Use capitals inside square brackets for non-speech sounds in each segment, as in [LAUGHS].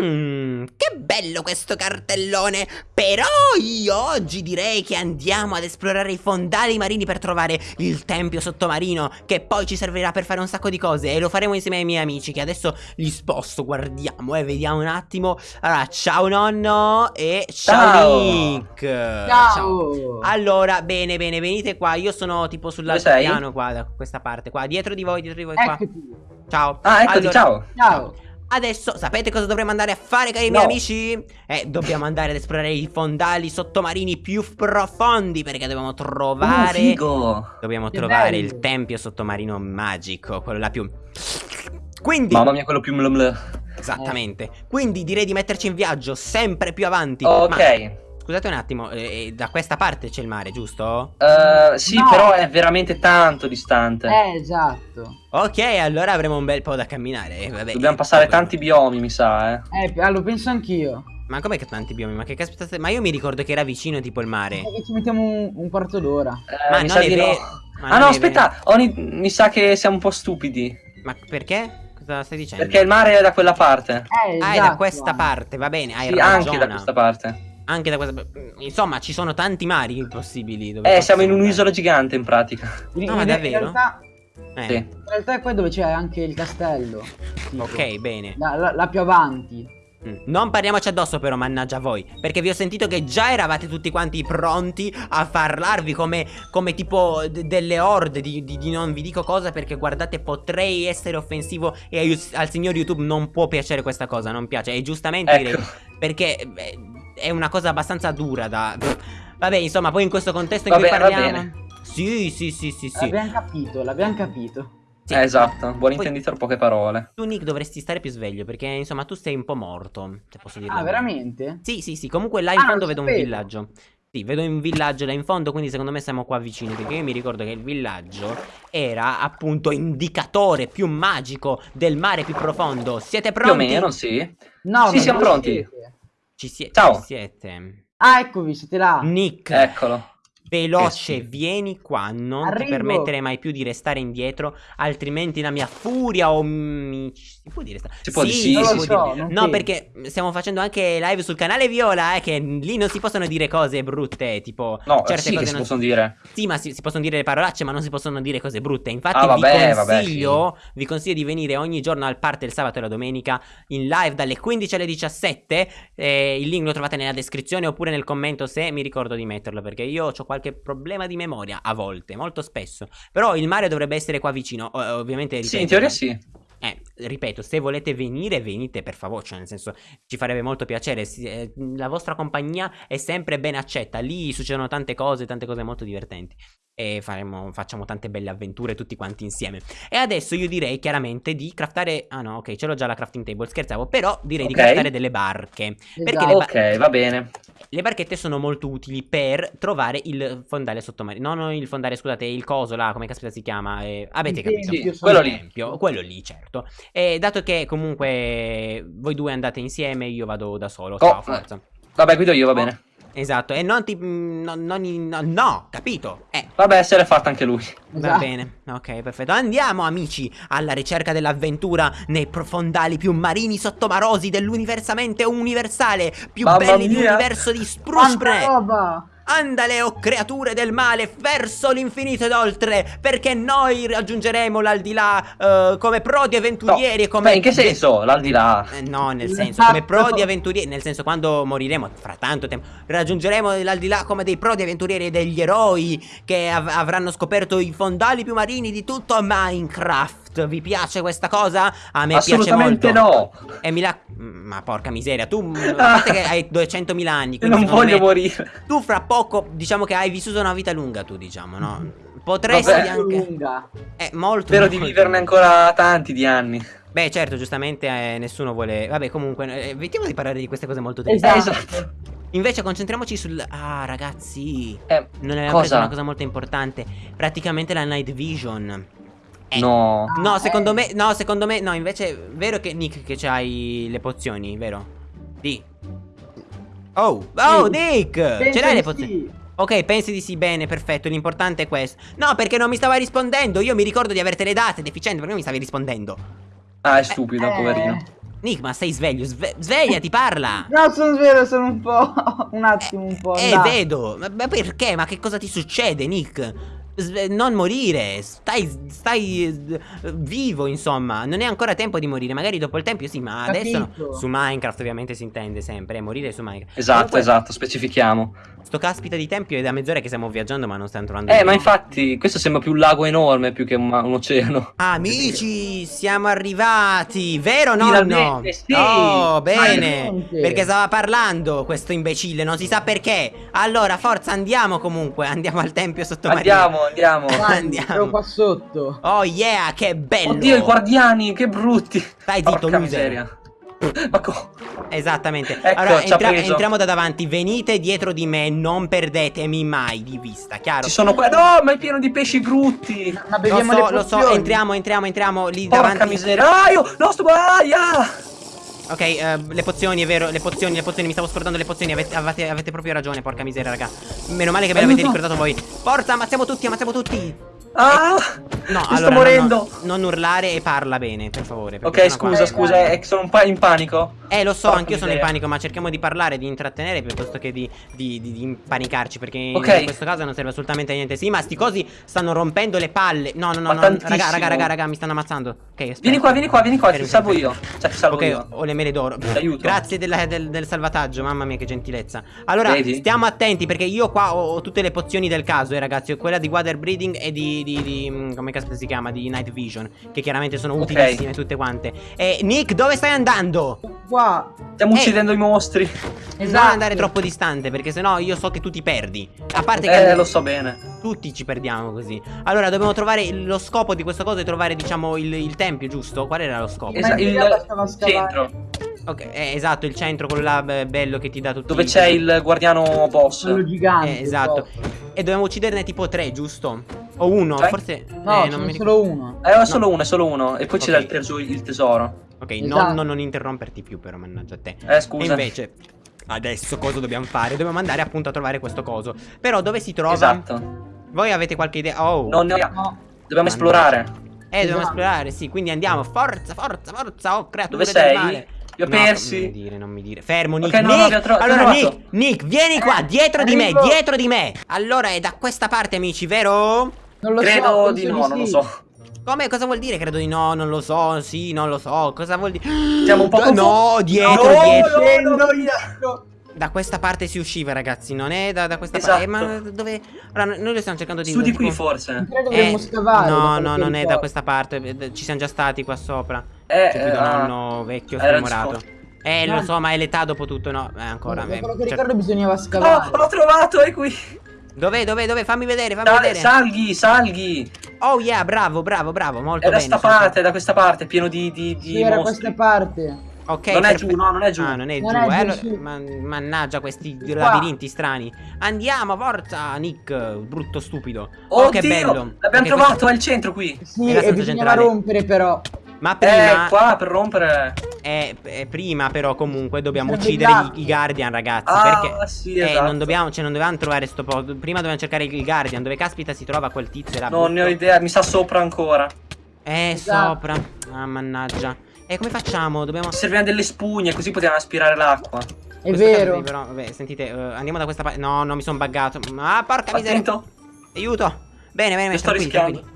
Mmm, che bello questo cartellone! Però io oggi direi che andiamo ad esplorare i fondali marini per trovare il tempio sottomarino, che poi ci servirà per fare un sacco di cose e lo faremo insieme ai miei amici, che adesso li sposto, guardiamo eh, vediamo un attimo. Allora, ciao nonno e ciao. Nick! Ciao. ciao! Allora, bene, bene, venite qua, io sono tipo sull'altro piano qua, da questa parte, qua, dietro di voi, dietro di voi, qua. Ciao! Ah, eccoti, allora, ciao! Ciao! Adesso sapete cosa dovremmo andare a fare cari no. miei amici? Eh, dobbiamo andare ad esplorare i fondali sottomarini più profondi Perché dobbiamo trovare... Oh, figo! Dobbiamo che trovare bello. il tempio sottomarino magico Quello là più... Quindi... Mamma mia, quello più Esattamente Quindi direi di metterci in viaggio sempre più avanti Ok Ma... Scusate un attimo, eh, da questa parte c'è il mare, giusto? Uh, sì, no. però è veramente tanto distante. Eh, esatto. Ok, allora avremo un bel po' da camminare. Eh, vabbè, Dobbiamo passare tanti biomi, mi sa, eh. Eh, lo penso anch'io. Ma com'è che tanti biomi? Ma che caspita Ma io mi ricordo che era vicino tipo il mare. Ma ci mettiamo un, un quarto d'ora. Eh, ma non è vero. No. ah no, aspetta, Oni, mi sa che siamo un po' stupidi. Ma perché? Cosa stai dicendo? Perché il mare è da quella parte. Eh, esatto. Ah, è da questa parte, va bene, hai sì, ragione. anche da questa parte. Anche da questa... Insomma, ci sono tanti mari possibili. eh, siamo in un'isola gigante in pratica. No, ma davvero? In realtà... Eh. Sì. In realtà è qua dove c'è anche il castello. Tipo. [LAUGHS] Ok, bene. La, la, la più avanti. Mm. Non parliamoci addosso però, mannaggia voi Perché vi ho sentito che già eravate tutti quanti pronti a parlarvi come, come tipo delle orde di, di, di, non vi dico cosa Perché guardate potrei essere offensivo e al signor YouTube non può piacere questa cosa, non piace E giustamente ecco. direi Perché beh, è una cosa abbastanza dura da... Vabbè, insomma, poi in questo contesto in cui parliamo... Sì, sì, sì, sì, sì. L'abbiamo capito, l'abbiamo capito. Sì. Eh, esatto, buon intenditore, poche parole. Tu, Nick, dovresti stare più sveglio perché, insomma, tu sei un po' morto. Se posso dirlo. Ah, veramente? Sì, sì, sì. Comunque là in ah, fondo vedo un villaggio. Sì, vedo un villaggio là in fondo, quindi secondo me siamo qua vicini. Perché io mi ricordo che il villaggio era appunto indicatore più magico del mare più profondo. Siete pronti? Più o meno, sì. No, sì, siamo pronti. Siete. Ci, sie Ciao. ci siete. Ah, eccovi, siete là. Nick. Eccolo. Veloce, vieni qua, non Arrivo. ti permettere mai più di restare indietro, altrimenti la mia furia o mi... Si può dire? Si può sì, dire, sì, so, dire. No, perché stiamo facendo anche live sul canale Viola, eh, che lì non si possono dire cose brutte, tipo... No, certe sì cose si non... possono dire. Sì, ma si, si, possono dire le parolacce, ma non si possono dire cose brutte. Infatti ah, vabbè, vi, consiglio, vabbè, sì. vi consiglio di venire ogni giorno al parte il sabato e la domenica in live dalle 15 alle 17. Eh, il link lo trovate nella descrizione oppure nel commento se mi ricordo di metterlo, perché io ho qualche problema di memoria a volte, molto spesso. Però il mare dovrebbe essere qua vicino, ovviamente. Ripeto, sì, in teoria sì. Eh, ripeto, se volete venire, venite per favore, cioè nel senso ci farebbe molto piacere, eh, la vostra compagnia è sempre ben accetta, lì succedono tante cose, tante cose molto divertenti e faremo, facciamo tante belle avventure tutti quanti insieme. E adesso io direi chiaramente di craftare, ah no ok, ce l'ho già la crafting table, scherzavo, però direi okay. di craftare delle barche. Perché esatto. ok, va bene. Le barchette sono molto utili per trovare il fondale sottomarino, no, no il fondale, scusate, il coso là, come caspita si chiama, eh, avete capito? Sì, quello lì. Quello lì, certo. E dato che comunque voi due andate insieme, io vado da solo, oh, ciao, forza. Vabbè, guido io, va bene. Esatto, e non ti... No, no, no, no capito? Eh. Vabbè, se l'è fatta anche lui. Va esatto. bene, ok, perfetto. Andiamo, amici, alla ricerca dell'avventura nei profondali più marini sottomarosi dell'universamente universale, più Mamma belli mia. dell'universo di Spruspre. roba! Andale, o oh creature del male, verso l'infinito ed oltre, perché noi raggiungeremo l'aldilà uh, come prodi avventurieri no, e come... in che senso l'aldilà? Eh, no, nel senso, come prodi avventurieri, nel senso quando moriremo, fra tanto tempo, raggiungeremo l'aldilà come dei prodi avventurieri e degli eroi che av avranno scoperto i fondali più marini di tutto Minecraft. Vi piace questa cosa? A me piace molto. Assolutamente no. E mi la... Ma porca miseria, tu... [LAUGHS] A parte che hai 200.000 anni, Non voglio me, morire. Tu fra poco, diciamo che hai vissuto una vita lunga, tu diciamo, no? Potresti Vabbè. anche... Lunga. È molto Spero di viverne ancora tanti di anni. Beh, certo, giustamente eh, nessuno vuole... Vabbè, comunque, eh, evitiamo di parlare di queste cose molto tristi. Esatto. Invece concentriamoci sul... Ah, ragazzi. Eh, non abbiamo preso una cosa molto importante. Praticamente la night vision. Eh, no. No, secondo me, no, secondo me, no, invece è vero che Nick che c'hai le pozioni, vero? Sì. Oh, oh, Nick! Ce l'hai le pozioni? Sì. Ok, pensi di sì, bene, perfetto, l'importante è questo No, perché non mi stava rispondendo Io mi ricordo di avertele date, deficiente, perché non mi stavi rispondendo? Ah, è stupido, eh, poverino Nick, ma sei sveglio? Sve svegliati, parla! [LAUGHS] No, sono sveglio, sono un po'... [LAUGHS] un attimo, un po'... Eh, vedo! Ma, ma perché? Ma che cosa ti succede, Nick? Non morire, stai, stai vivo insomma, non è ancora tempo di morire, magari dopo il tempio sì, ma Capito. adesso no. su Minecraft ovviamente si intende sempre, eh, morire su Minecraft. Esatto, Comunque, esatto, specifichiamo. Sto caspita di tempio è da mezz'ora che stiamo viaggiando ma non stiamo trovando Eh, ma infatti questo sembra più un lago enorme più che un, un oceano. Amici, siamo arrivati, vero nonno? Sì. Oh, bene, perché stava parlando questo imbecille, non si sa perché. Allora, forza, andiamo comunque, andiamo al tempio sottomarino. Andiamo, andiamo. Andiamo. Qua sotto. Oh yeah, che bello. Oddio, i guardiani, che brutti. Stai zitto, loser. Ma co Esattamente. Ecco, allora, entra entriamo da davanti. Venite dietro di me, non perdetemi mai di vista, chiaro? Ci sono qua. No, ma è pieno di pesci brutti. Ma lo so, lo so, entriamo, entriamo, entriamo lì Porca davanti. miseria. Ah, io, no, sto aia. Ok, uh, le pozioni, è vero, le pozioni, le pozioni, mi stavo scordando le pozioni, avete, avete, avete proprio ragione, porca miseria, raga. Meno male che ve l'avete ricordato voi. Forza, ammazziamo tutti, ammazziamo tutti. Ah! No, allora, sto morendo. No, no, non urlare e parla bene, per favore. Ok, scusa, scusa, è che sono un po' in panico. Eh, lo so, anch'io sono in panico, ma cerchiamo di parlare, di intrattenere piuttosto che di, di, di, di impanicarci. Perché okay. in questo caso non serve assolutamente a niente. Sì, ma sti cosi stanno rompendo le palle. No, no, no, no raga, raga, raga, raga, mi stanno ammazzando. Ok, aspetta. Vieni qua, vieni qua, vieni qua, ti salvo io. Cioè, ti salvo okay, io. ho le mele d'oro. Aiuto. Grazie della, del, del, salvataggio, mamma mia, che gentilezza. Allora, Vedi? stiamo attenti perché io qua ho, ho, tutte le pozioni del caso, eh, ragazzi. Ho quella di water breathing e di. di mm, come caspita si chiama? Di night vision. Che chiaramente sono utilissime okay. tutte quante. E Nick, dove stai andando? Qua. Stiamo uccidendo i mostri. Esatto. Non andare troppo distante perché sennò io so che tu ti perdi. A parte che Eh, lo so bene. Tutti ci perdiamo così. Allora, dobbiamo trovare lo scopo di questa cosa è trovare, diciamo, il, il tempio, giusto? Qual era lo scopo? Esatto, il, il centro. Ok, eh, esatto, il centro, quello là bello che ti dà tutto. Dove c'è il guardiano boss. Quello gigante. Eh, esatto. E dobbiamo ucciderne tipo tre, giusto? O uno, cioè? forse. No, eh, non mi solo uno. Eh, è solo no. uno, è solo uno. E poi okay. c'è il, teso il tesoro. Ok, esatto. non, non interromperti più, però, mannaggia a te. Eh, scusa. E invece. Adesso cosa dobbiamo fare? Dobbiamo andare appunto a trovare questo coso. Però dove si trova? Esatto. Voi avete qualche idea? Oh. No, no, no. Dobbiamo esplorare. Eh, dobbiamo esatto. esplorare, sì. Quindi andiamo. Forza, forza, forza. Oh, creatura Dove sei? Li ho no, persi. Non mi dire, non mi dire. Fermo, Nick. Okay, no, Nick. No, allora, Nick, Nick, vieni qua, eh, dietro di me, dietro di me. Allora, è da questa parte, amici, vero? Non lo Credo so. di no, non lo so. Come? Cosa vuol dire? Credo di no, non lo so, sì, non lo so. Cosa vuol dire? Siamo un po' confusi. No, dietro, no, dietro. No, no, da questa parte si usciva, ragazzi. Non è da, da questa esatto. parte. Eh, ma dove. Allora, noi lo stiamo cercando di. Su di qui, forse. Eh, scavare. No, no, non è da questa parte. Eh, ci siamo già stati qua sopra. Eh, C'è più da nonno vecchio smemorato. Eh, lo so, ma è l'età dopo tutto, no? Eh, ancora. Ma quello che ricordo bisognava scavare. Oh, l'ho trovato, è qui. Dove, dove, dove? Fammi vedere, fammi da, vedere. Salghi, salghi. Oh yeah, bravo, bravo, bravo, molto bene. È da sta parte, da questa parte, pieno di, di, di sì, era questa parte. Ok, non è giù, no, non è giù. Ah, non è non giù. È eh, giù man mannaggia questi Qua. labirinti strani. Andiamo, forza, Nick, brutto stupido. Oh, oh che bello. L'abbiamo okay, trovato, questo... è il centro qui. Sì, e bisognava centrale. rompere però. Ma prima... Eh, qua per rompere... Eh, eh, prima però comunque dobbiamo uccidere i, i, Guardian ragazzi ah, Perché sì, eh, esatto. non, dobbiamo, cioè, non dovevamo trovare sto po' Prima dobbiamo cercare il Guardian Dove caspita si trova quel tizio là Non ne ho idea, mi sa sopra ancora. Eh, esatto. sopra. Ah, mannaggia. E come facciamo? Dobbiamo... Serviamo delle spugne così possiamo aspirare l'acqua. È vero. Però, vabbè, sentite, uh, andiamo da questa parte No, non mi sono buggato. Ah, porca miseria. Aiuto. Bene, bene, bene, sto rischiando Tranquilli,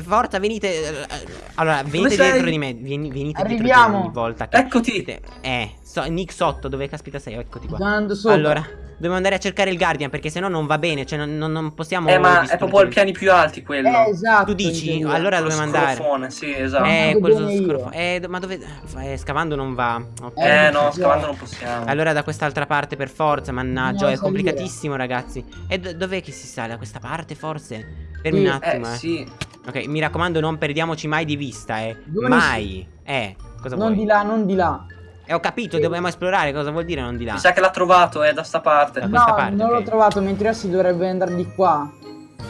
forza, venite. Eh, allora, venite dietro di me. Vieni, venite Arriviamo. dietro di volta. Che Eccoti. Eh, so, Nick sotto, dove caspita sei? Eccoti qua. Allora, dobbiamo andare a cercare il Guardian perché sennò non va bene. Cioè, non, non possiamo. Eh, ma è proprio ai piani più alti quello. Eh, esatto. Tu dici? Allora dobbiamo andare. Scrofone, sì, esatto. Eh, quello scrofone. Eh, ma dove. Eh, scavando non va. Okay. Eh, no, scavando non possiamo. Allora, da quest'altra parte, per forza, mannaggia. No, è complicatissimo, ragazzi. E dov'è che si sale? Da questa parte, forse? Fermi sì. un attimo, eh. eh. Sì. Ok, mi raccomando, non perdiamoci mai di vista, eh. Dove mai. Eh, cosa non vuoi? Non di là, non di là. Eh, ho capito, dobbiamo esplorare, cosa vuol dire non di là? Mi sa che l'ha trovato, è da sta parte. Da no, parte, non okay. l'ho trovato, mentre si dovrebbe andare di qua.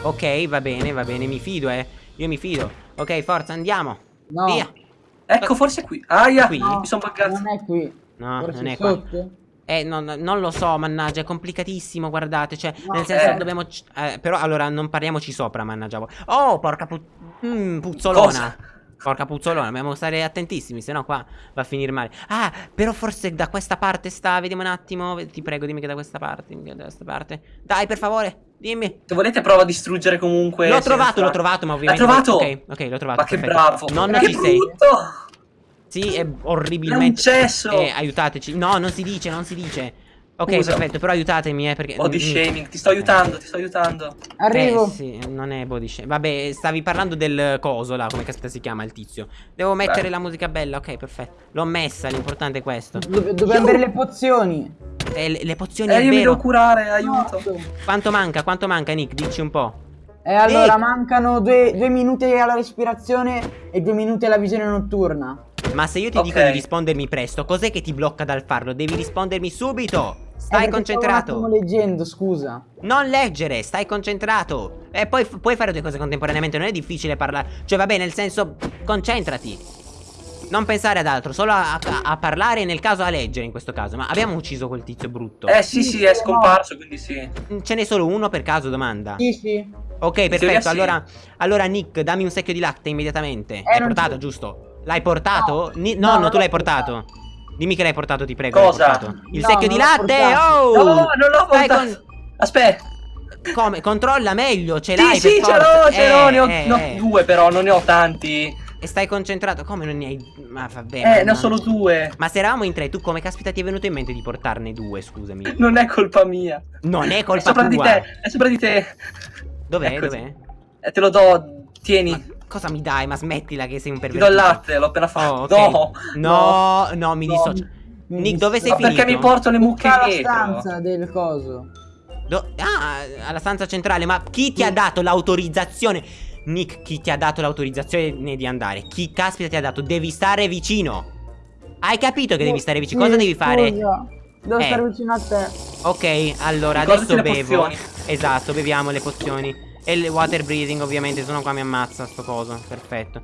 Ok, va bene, va bene, mi fido, eh. Io mi fido. Ok, forza, andiamo. No. Via. Ecco, forse qui. Aia, qui? No, mi sono buggato. Non è qui. No, forse non è sotto? qua. Eh, non, non, lo so, mannaggia, è complicatissimo, guardate, cioè, no, nel senso, eh. dobbiamo... Eh, però, allora, non parliamoci sopra, mannaggia. Oh, porca pu mm, puzzolona. Cosa? Porca puzzolona, dobbiamo stare attentissimi, se no qua va a finire male. Ah, però forse da questa parte sta, vediamo un attimo. Ti prego, dimmi che da questa parte, che da questa parte. Dai, per favore, dimmi. Se volete prova a distruggere comunque. L'ho trovato, l'ho trovato, ma ovviamente... L'ha trovato? Ok, ok, l'ho trovato. Ma che perfetto. bravo. Non ma ci che sei. Sì, è orribilmente... È. Eh, aiutateci. No, non si dice, non si dice. Ok, Scusa. perfetto, però aiutatemi, eh, perché... Body shaming, ti sto aiutando, ti sto aiutando. Arrivo. Eh sì, non è body shaming. Vabbè, stavi parlando del coso là, come caspita si chiama il tizio. Devo mettere Beh. la musica bella, ok, perfetto. L'ho messa, l'importante è questo. Dove- Dobbiamo avere le pozioni. Eh, le, le pozioni Eh, è io mi vero. devo curare, aiuto. No. Quanto manca? Quanto manca, Nick? Dici un po'. E allora Eh. mancano due, due minuti alla respirazione e due minuti alla visione notturna. Ma se io ti Ok. dico di rispondermi presto, cos'è che ti blocca dal farlo? Devi rispondermi subito. Eh, Stai stavo concentrato. attimo leggendo, scusa. Non leggere, stai concentrato. E poi f- puoi fare due cose contemporaneamente, non è difficile parlare. Cioè, va bene, nel senso, concentrati. Non pensare ad altro, solo a, a- a parlare e nel caso a leggere in questo caso. Ma abbiamo ucciso quel tizio brutto. Eh sì, sì, è scomparso, quindi sì. Ce n'è solo uno per caso, domanda. Sì, sì. Ok, perfetto. sì. Allora, allora, Nick, dammi un secchio di latte immediatamente. Eh, non portato, giusto? L'hai portato? Ni- No, no, non no, tu l'hai portato. Dimmi che l'hai portato, ti prego. Cosa? Il No, secchio di latte. Oh! No, non l'ho portato. Aspetta. con- Come? Controlla meglio, ce Sì, l'hai sì, per ce l'ho, ce l'ho, ne ho, Eh, ne ho eh. due però, non ne ho tanti. E stai concentrato. Come non ne hai. Ma vabbè. Eh, ma ne ho solo due. Ma se eravamo in tre, tu come caspita ti è venuto in mente di portarne due? Scusami. [LAUGHS] Non è colpa mia. Non è È colpa sopra tua. di te, è sopra di te. Dov'è? È. Dov'è? Eh, te lo do, tieni. Ma cosa mi dai? Ma smettila che sei un Ti pervertito. do il latte, l'ho appena fatto. Oh, ok. No, No, no, mi No, dissocio. mi Nick, dove sei Ma finito? perché mi porto le mucche Tutta la dietro? stanza del coso. Do- ah, alla stanza centrale. Ma chi ti ha dato l'autorizzazione? Nick, chi ti ha dato l'autorizzazione di andare? Chi caspita ti ha dato? Devi stare vicino. Hai capito che devi stare vicino? Cosa devi fare? scusa. Devo Eh. stare vicino a te. Ok, allora Ricordati adesso bevo. pozioni. Esatto, beviamo le pozioni. E il water breathing, ovviamente, se no qua mi ammazza sto coso. Perfetto.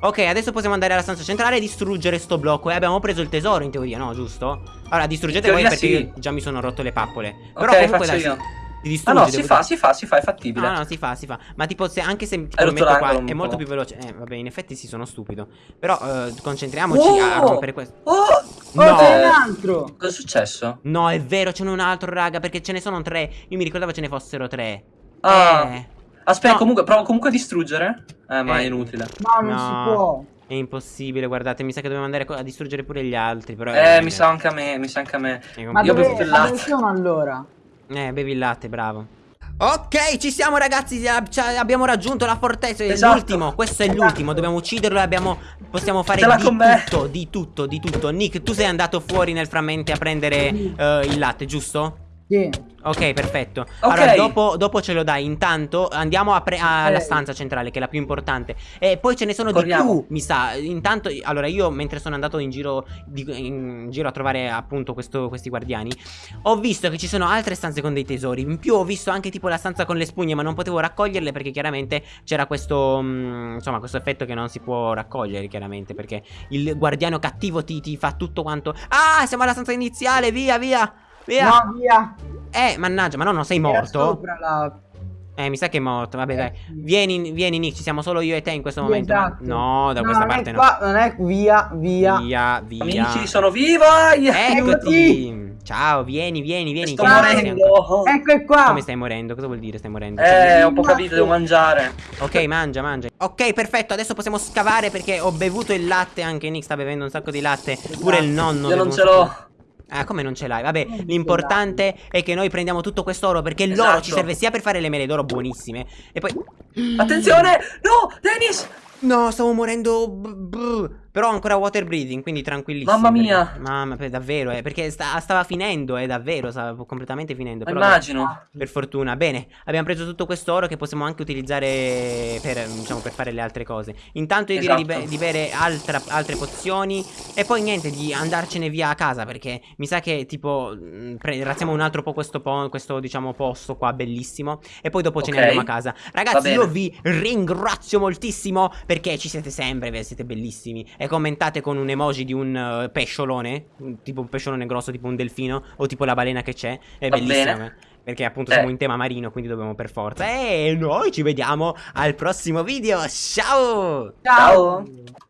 Ok, adesso possiamo andare alla stanza centrale e distruggere sto blocco. E abbiamo preso il tesoro in teoria, no? Giusto? Allora, distruggete voi perché sì. io già mi sono rotto le pappole. Però Ok, comunque faccio dai, io. si- si Ah no, si fa, dire. si fa, si fa, è fattibile. No, no, si fa, si fa. Ma tipo, se anche se tipo, lo metto qua è molto più veloce. Eh, vabbè, in effetti sì, sono stupido. Però eh, concentriamoci a Oh! rompere questo. Oh! Oh, No. c'è un altro. Cosa è successo? No, è vero, ce n'è un altro, raga, perché ce ne sono tre. Io mi ricordavo ce ne fossero tre. Ah. Eh, Aspetta, No. comunque, provo comunque a distruggere. Eh, ma Eh. è inutile. No, non No. si può. è impossibile, guardate, mi sa che dobbiamo andare a distruggere pure gli altri. Però Eh, mi sa anche a me, mi sa anche a me. Ma Io dove, bevuto il ma latte. sono allora? Eh, bevi il latte, bravo. Ok, ci siamo ragazzi, abbiamo raggiunto la fortezza, è Esatto. l'ultimo, questo è Esatto. l'ultimo, dobbiamo ucciderlo e abbiamo, possiamo fare di me. tutto, di tutto, di tutto. Nick, tu sei andato fuori nel frammento a prendere eh, il latte, giusto? Sì. Ok, perfetto. Ok. Allora, dopo, dopo ce lo dai. Intanto andiamo alla stanza centrale, che è la più importante. E poi ce ne sono Corriamo. di più, mi sa. Intanto, allora, io mentre sono andato in giro, di- in giro a trovare appunto questo- questi guardiani, ho visto che ci sono altre stanze con dei tesori. In più, ho visto anche tipo la stanza con le spugne, ma non potevo raccoglierle perché chiaramente c'era questo, mm, insomma, questo effetto che non si può raccogliere, chiaramente. Perché il guardiano cattivo ti, ti fa tutto quanto. Ah, siamo alla stanza iniziale, via, via. Via. No, via. Eh, mannaggia, ma no, non sei Era morto? sopra la... Eh, mi sa che è morto. Vabbè, Eh, dai. Vieni, vieni, Nick. Ci siamo solo io e te in questo momento. ma- esatto. No, da No, questa non parte è no. qua, non è via, via. Via, via. Amici, sono viva! Eccoti. Ciao, vieni, vieni, vieni. Sto morendo. Ecco è qua. Come stai morendo? Cosa vuol dire stai morendo? Eh, ho un po' capito, devo mangiare. Ok, mangia, mangia. Ok, perfetto. Adesso possiamo scavare perché ho bevuto il latte. Anche Nick sta bevendo un sacco di latte. Pure il nonno. Io non ce sacco- l'ho. Ah, come non ce l'hai? Vabbè, Non l'importante è che noi prendiamo tutto quest'oro perché l'oro Esatto. ci serve sia per fare le mele d'oro buonissime e poi Attenzione! No, Dennis! No, stavo morendo. b- b- Però ho ancora water breathing, quindi tranquillissimo. Mamma perché- mia. Mamma, per- davvero, eh. Perché sta- stava finendo, è davvero, stava completamente finendo. Però immagino. per fortuna. Bene, abbiamo preso tutto quest'oro che possiamo anche utilizzare per, diciamo, per fare le altre cose. Intanto io direi di, Esatto. be- di bere altra- altre pozioni e poi niente, di andarcene via a casa perché mi sa che tipo pre- razziamo un altro po' questo, po- questo diciamo posto qua bellissimo e poi dopo ce ne andiamo a casa. Ragazzi, io vi ringrazio moltissimo perché ci siete sempre, siete bellissimi e commentate con un emoji di un uh, pesciolone, tipo un pesciolone grosso, tipo un delfino o tipo la balena che c'è, è Va bellissima. Bene. Perché appunto eh. siamo in tema marino, quindi dobbiamo per forza. E noi ci vediamo al prossimo video. Ciao! Ciao! Ciao.